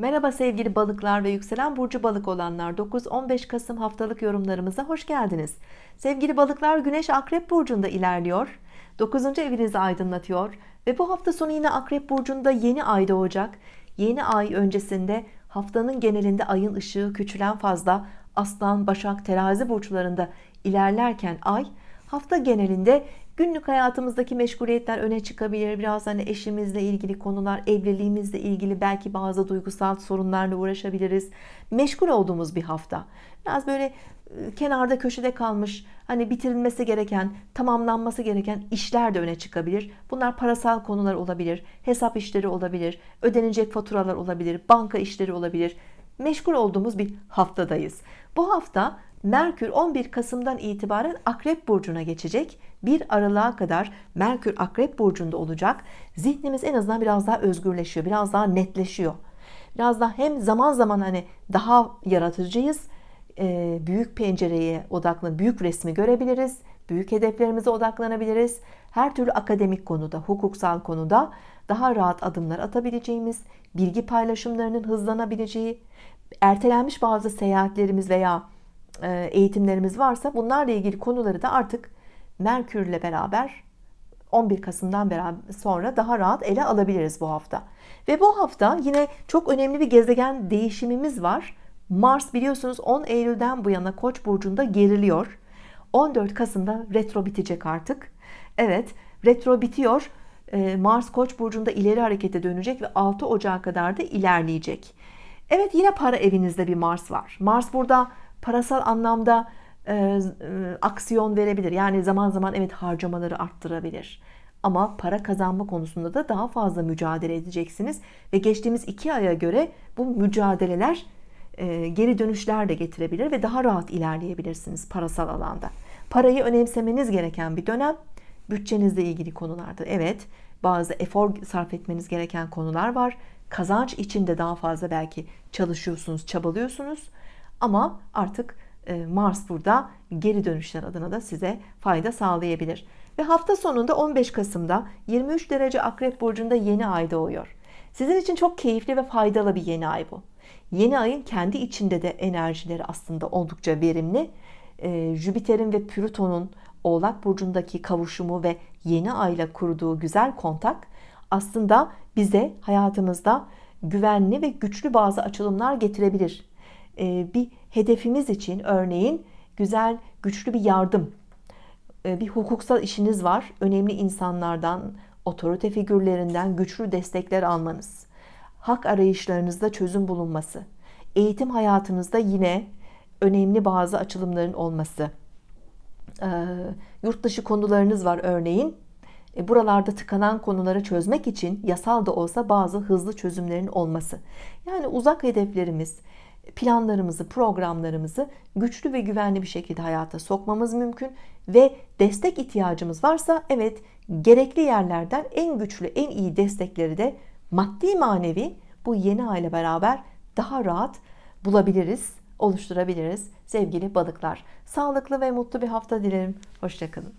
Merhaba sevgili balıklar ve yükselen burcu balık olanlar. 9-15 Kasım haftalık yorumlarımıza hoş geldiniz. Sevgili balıklar Güneş Akrep Burcu'nda ilerliyor. 9. evinizi aydınlatıyor ve bu hafta sonu yine Akrep Burcu'nda yeni ay doğacak. Yeni ay öncesinde haftanın genelinde ayın ışığı küçülen fazla Aslan, Başak, Terazi burçlarında ilerlerken ay hafta genelinde günlük hayatımızdaki meşguliyetler öne çıkabilir. Biraz hani eşimizle ilgili konular evliliğimizle ilgili belki bazı duygusal sorunlarla uğraşabiliriz. Meşgul olduğumuz bir hafta. Biraz böyle e, kenarda köşede kalmış hani bitirilmesi gereken tamamlanması gereken işler de öne çıkabilir. Bunlar parasal konular olabilir hesap işleri olabilir ödenecek faturalar olabilir banka işleri olabilir meşgul olduğumuz bir haftadayız bu hafta Merkür 11 Kasım'dan itibaren Akrep Burcu'na geçecek. Bir aralığa kadar Merkür Akrep Burcu'nda olacak. Zihnimiz en azından biraz daha özgürleşiyor. Biraz daha netleşiyor. Biraz daha hem zaman zaman hani daha yaratıcıyız. Büyük pencereye odaklı büyük resmi görebiliriz. Büyük hedeflerimize odaklanabiliriz. Her türlü akademik konuda, hukuksal konuda daha rahat adımlar atabileceğimiz, bilgi paylaşımlarının hızlanabileceği, ertelenmiş bazı seyahatlerimiz veya e, eğitimlerimiz varsa bunlarla ilgili konuları da artık Merkür ile beraber 11 Kasım'dan beraber sonra daha rahat ele alabiliriz bu hafta. Ve bu hafta yine çok önemli bir gezegen değişimimiz var. Mars biliyorsunuz 10 Eylül'den bu yana Koç burcunda geriliyor. 14 Kasım'da retro bitecek artık. Evet, retro bitiyor. E, Mars Koç burcunda ileri harekete dönecek ve 6 Ocağı kadar da ilerleyecek. Evet yine para evinizde bir Mars var. Mars burada parasal anlamda e, e, aksiyon verebilir. Yani zaman zaman evet harcamaları arttırabilir. Ama para kazanma konusunda da daha fazla mücadele edeceksiniz. Ve geçtiğimiz iki aya göre bu mücadeleler geri dönüşler de getirebilir ve daha rahat ilerleyebilirsiniz parasal alanda. Parayı önemsemeniz gereken bir dönem. Bütçenizle ilgili konularda evet bazı efor sarf etmeniz gereken konular var. Kazanç için de daha fazla belki çalışıyorsunuz, çabalıyorsunuz ama artık e, Mars burada geri dönüşler adına da size fayda sağlayabilir ve hafta sonunda 15 Kasım'da 23 derece Akrep Burcu'nda yeni ay doğuyor sizin için çok keyifli ve faydalı bir yeni ay bu yeni ayın kendi içinde de enerjileri aslında oldukça verimli. E, Jüpiter'in ve Plüton'un Oğlak Burcu'ndaki kavuşumu ve yeni ayla kurduğu güzel kontak aslında bize hayatımızda güvenli ve güçlü bazı açılımlar getirebilir. E, bir hedefimiz için örneğin güzel güçlü bir yardım e, bir hukuksal işiniz var. Önemli insanlardan otorite figürlerinden güçlü destekler almanız hak arayışlarınızda çözüm bulunması eğitim hayatınızda yine önemli bazı açılımların olması. E, yurt dışı konularınız var örneğin. Buralarda tıkanan konuları çözmek için yasal da olsa bazı hızlı çözümlerin olması. Yani uzak hedeflerimiz planlarımızı, programlarımızı güçlü ve güvenli bir şekilde hayata sokmamız mümkün ve destek ihtiyacımız varsa evet gerekli yerlerden en güçlü, en iyi destekleri de maddi manevi bu yeni aile beraber daha rahat bulabiliriz, oluşturabiliriz sevgili balıklar. Sağlıklı ve mutlu bir hafta dilerim. Hoşçakalın.